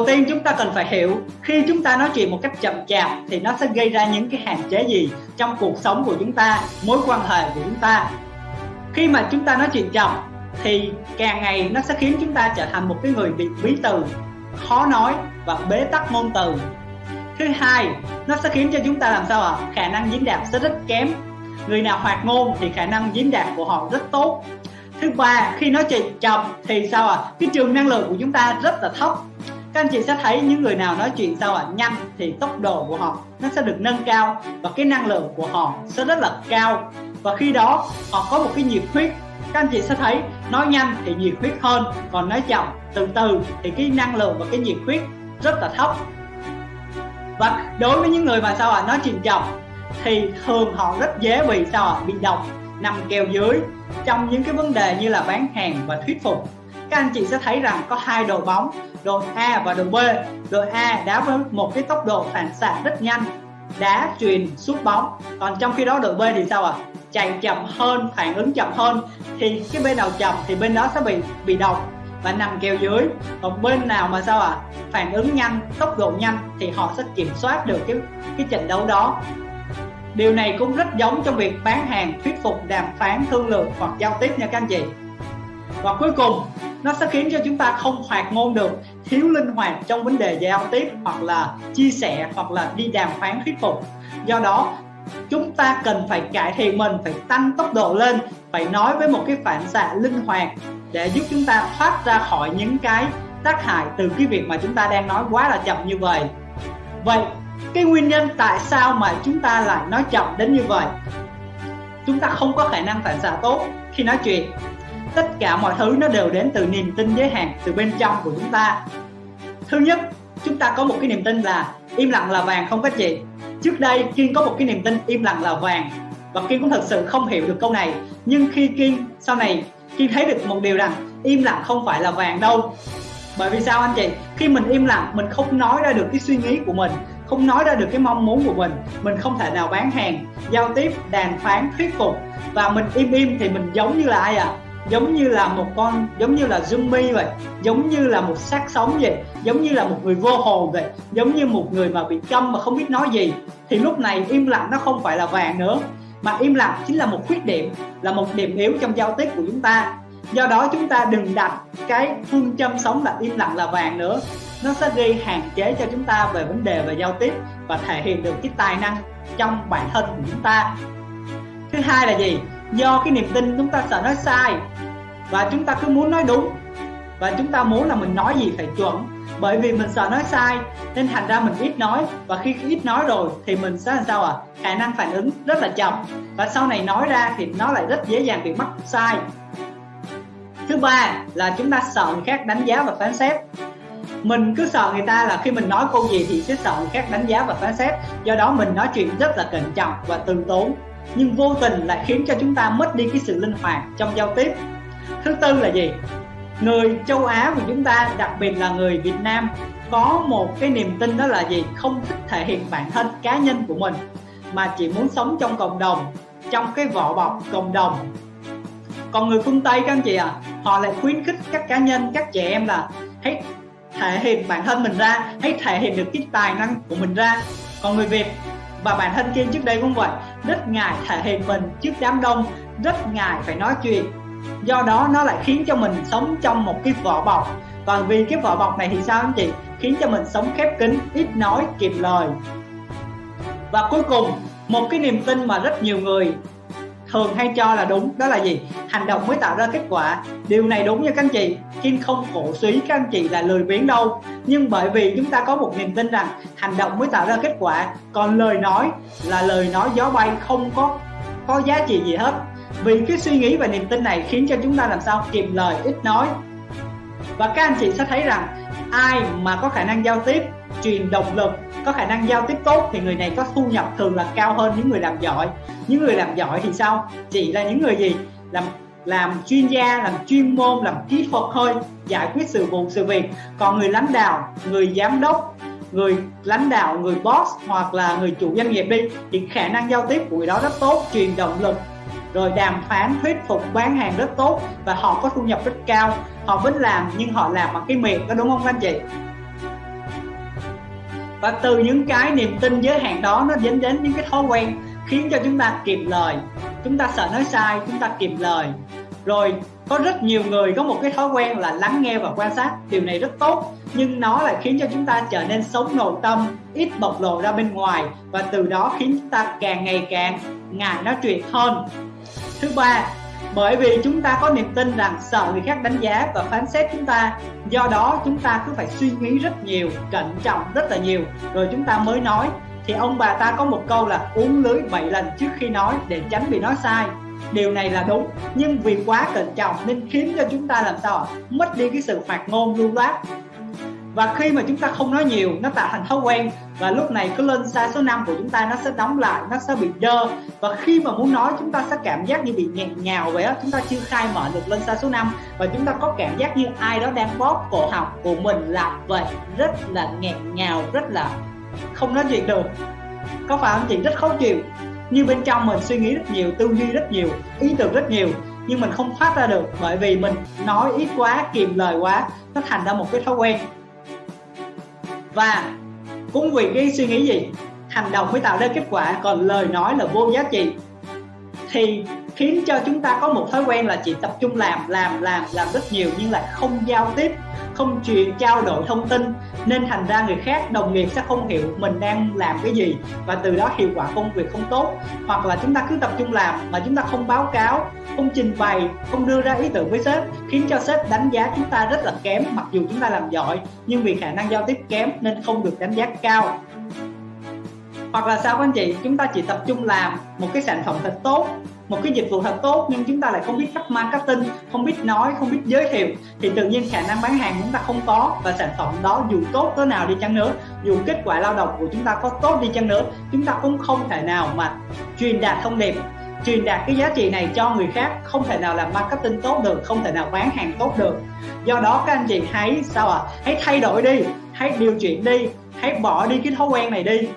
đầu tiên chúng ta cần phải hiểu, khi chúng ta nói chuyện một cách chậm chạp thì nó sẽ gây ra những cái hạn chế gì trong cuộc sống của chúng ta, mối quan hệ của chúng ta. Khi mà chúng ta nói chuyện chậm thì càng ngày nó sẽ khiến chúng ta trở thành một cái người bị bí từ, khó nói và bế tắc ngôn từ. Thứ hai, nó sẽ khiến cho chúng ta làm sao ạ? À? khả năng diễn đạt sẽ rất kém. Người nào hoạt ngôn thì khả năng diễn đạt của họ rất tốt. Thứ ba, khi nói chuyện chậm thì sao ạ? À? cái trường năng lượng của chúng ta rất là thấp các anh chị sẽ thấy những người nào nói chuyện sao ạ à? nhanh thì tốc độ của họ nó sẽ được nâng cao và cái năng lượng của họ sẽ rất là cao. Và khi đó họ có một cái nhiệt huyết. Các anh chị sẽ thấy nói nhanh thì nhiệt huyết hơn còn nói chậm từ từ thì cái năng lượng và cái nhiệt huyết rất là thấp. Và đối với những người mà sao ạ à, nói chuyện chậm thì thường họ rất dễ bị sao ạ à, bị độc nằm kèo dưới trong những cái vấn đề như là bán hàng và thuyết phục. Các anh chị sẽ thấy rằng có hai đội bóng đội A và đội B. Đội A đá với một cái tốc độ phản xạ rất nhanh, đá truyền sút bóng. Còn trong khi đó đội B thì sao ạ? À? chạy chậm hơn, phản ứng chậm hơn. Thì cái bên nào chậm thì bên đó sẽ bị bị độc và nằm kèo dưới còn bên nào mà sao ạ? À? phản ứng nhanh, tốc độ nhanh thì họ sẽ kiểm soát được cái cái trận đấu đó. Điều này cũng rất giống trong việc bán hàng, thuyết phục, đàm phán, thương lượng hoặc giao tiếp nha các anh chị. Và cuối cùng, nó sẽ khiến cho chúng ta không hoạt ngôn được thiếu linh hoạt trong vấn đề giao tiếp hoặc là chia sẻ hoặc là đi đàm phán thuyết phục. Do đó, chúng ta cần phải cải thiện mình, phải tăng tốc độ lên, phải nói với một cái phản xạ linh hoạt để giúp chúng ta thoát ra khỏi những cái tác hại từ cái việc mà chúng ta đang nói quá là chậm như vậy. Vậy, cái nguyên nhân tại sao mà chúng ta lại nói chậm đến như vậy? Chúng ta không có khả năng phản xạ tốt khi nói chuyện tất cả mọi thứ nó đều đến từ niềm tin giới hạn từ bên trong của chúng ta. Thứ nhất, chúng ta có một cái niềm tin là im lặng là vàng không có chị trước đây, kiên có một cái niềm tin im lặng là vàng. Và kiên cũng thật sự không hiểu được câu này. Nhưng khi kiên, sau này, kiên thấy được một điều rằng im lặng không phải là vàng đâu. Bởi vì sao anh chị? Khi mình im lặng, mình không nói ra được cái suy nghĩ của mình, không nói ra được cái mong muốn của mình mình không thể nào bán hàng, giao tiếp, đàm phán, thuyết phục. Và mình im im thì mình giống như là ai à giống như là một con, giống như là zombie vậy, giống như là một xác sống vậy, giống như là một người vô hồn vậy, giống như một người mà bị câm mà không biết nói gì. Thì lúc này im lặng nó không phải là vàng nữa, mà im lặng chính là một khuyết điểm, là một điểm yếu trong giao tiếp của chúng ta. Do đó chúng ta đừng đặt cái phương châm sống là im lặng là vàng nữa. Nó sẽ gây hạn chế cho chúng ta về vấn đề về giao tiếp và thể hiện được cái tài năng trong bản thân của chúng ta. Thứ hai là gì? Do cái niềm tin chúng ta sợ nói sai và chúng ta cứ muốn nói đúng. Và chúng ta muốn là mình nói gì phải chuẩn. Bởi vì mình sợ nói sai, nên thành ra mình ít nói. Và khi ít nói rồi, thì mình sẽ làm sao à khả năng phản ứng rất là chậm. Và sau này nói ra thì nó lại rất dễ dàng bị mắc sai. Thứ ba là chúng ta sợ người khác đánh giá và phán xét. Mình cứ sợ người ta là khi mình nói câu gì thì sẽ sợ người khác đánh giá và phán xét. Do đó mình nói chuyện rất là cẩn trọng và từ tốn. Nhưng vô tình lại khiến cho chúng ta mất đi cái sự linh hoạt trong giao tiếp thứ tư là gì? Người châu Á của chúng ta, đặc biệt là người Việt Nam, có một cái niềm tin đó là gì? Không thích thể hiện bản thân cá nhân của mình, mà chỉ muốn sống trong cộng đồng, trong cái vỏ bọc cộng đồng. Còn người phương Tây các anh chị à họ lại khuyến khích các cá nhân, các trẻ em là hãy thể hiện bản thân mình ra, hãy thể hiện được cái tài năng của mình ra. Còn người Việt và bản thân Kiên trước đây cũng vậy, rất ngại thể hiện mình trước đám đông, rất ngại phải nói chuyện do đó nó lại khiến cho mình sống trong một cái vỏ bọc. Và vì cái vỏ bọc này thì sao anh chị? Khiến cho mình sống khép kín, ít nói kịp lời. Và cuối cùng, một cái niềm tin mà rất nhiều người thường hay cho là đúng, đó là gì? Hành động mới tạo ra kết quả. Điều này đúng nha các anh chị. Kim không cổ suý các anh chị là lười biếng đâu. Nhưng bởi vì chúng ta có một niềm tin rằng hành động mới tạo ra kết quả. Còn lời nói là lời nói gió bay, không có có giá trị gì hết vì cái suy nghĩ và niềm tin này khiến cho chúng ta làm sao kiệm lời ít nói. Và các anh chị sẽ thấy rằng, ai mà có khả năng giao tiếp, truyền động lực, có khả năng giao tiếp tốt thì người này có thu nhập thường là cao hơn những người làm giỏi. Những người làm giỏi thì sao? Chỉ là những người gì? Làm làm chuyên gia, làm chuyên môn, làm kỹ thuật thôi, giải quyết sự vụ, sự việc. Còn người lãnh đạo, người giám đốc, người lãnh đạo, người boss hoặc là người chủ doanh nghiệp đi, thì khả năng giao tiếp của người đó rất tốt, truyền động lực rồi đàm phán thuyết phục bán hàng rất tốt và họ có thu nhập rất cao. Họ vẫn làm nhưng họ làm bằng cái miệng có đúng không anh chị? Và từ những cái niềm tin giới hạn đó, nó dẫn đến những cái thói quen khiến cho chúng ta kịp lời. Chúng ta sợ nói sai, chúng ta kịp lời. Rồi có rất nhiều người có một cái thói quen là lắng nghe và quan sát. Điều này rất tốt, nhưng nó lại khiến cho chúng ta trở nên sống nội tâm, ít bộc lộ ra bên ngoài và từ đó khiến chúng ta càng ngày càng ngại nói chuyện hơn. Thứ ba, bởi vì chúng ta có niềm tin rằng sợ người khác đánh giá và phán xét chúng ta, do đó chúng ta cứ phải suy nghĩ rất nhiều, cẩn trọng rất là nhiều. Rồi chúng ta mới nói, thì ông bà ta có một câu là uống lưới 7 lần trước khi nói để tránh bị nói sai điều này là đúng, nhưng vì quá cẩn trọng nên khiến cho chúng ta làm sao mất đi cái sự hoạt ngôn lưu loát. Và khi mà chúng ta không nói nhiều, nó tạo thành thói quen, và lúc này cứ lên xa số 5 của chúng ta, nó sẽ đóng lại, nó sẽ bị dơ. Và khi mà muốn nói, chúng ta sẽ cảm giác như bị nghẹn ngào vậy đó chúng ta chưa khai mở được lên xa số 5 và chúng ta có cảm giác như ai đó đang bóp cổ họng của mình làm vậy, rất là nghẹn ngào, rất là không nói chuyện được. Có phải không chị? Rất khó chịu như bên trong mình suy nghĩ rất nhiều, tư duy rất nhiều, ý tưởng rất nhiều, nhưng mình không phát ra được bởi vì mình nói ít quá kìm lời quá, nó thành ra một cái thói quen. Và cũng vì cái suy nghĩ gì? Hành động mới tạo ra kết quả, còn lời nói là vô giá trị thì khiến cho chúng ta có một thói quen là chỉ tập trung làm làm làm làm rất nhiều nhưng lại không giao tiếp, không truyền, trao đổi thông tin. Nên thành ra người khác, đồng nghiệp sẽ không hiểu mình đang làm cái gì và từ đó hiệu quả công việc không tốt. Hoặc là chúng ta cứ tập trung làm mà chúng ta không báo cáo, không trình bày, không đưa ra ý tưởng với sếp, khiến cho sếp đánh giá chúng ta rất là kém. Mặc dù chúng ta làm giỏi, nhưng vì khả năng giao tiếp kém nên không được đánh giá cao hoặc là sao các anh chị, chúng ta chỉ tập trung làm một cái sản phẩm thật tốt, một cái dịch vụ thật tốt, nhưng chúng ta lại không biết cách marketing, không biết nói, không biết giới thiệu, thì tự nhiên khả năng bán hàng chúng ta không có và sản phẩm đó dù tốt tới nào đi chăng nữa, dù kết quả lao động của chúng ta có tốt đi chăng nữa, chúng ta cũng không thể nào mà truyền đạt thông điệp, truyền đạt cái giá trị này cho người khác, không thể nào làm marketing tốt được, không thể nào bán hàng tốt được do đó các anh chị hãy, sao ạ à? hãy thay đổi đi, hãy điều chuyển đi, hãy bỏ đi cái thói quen này đi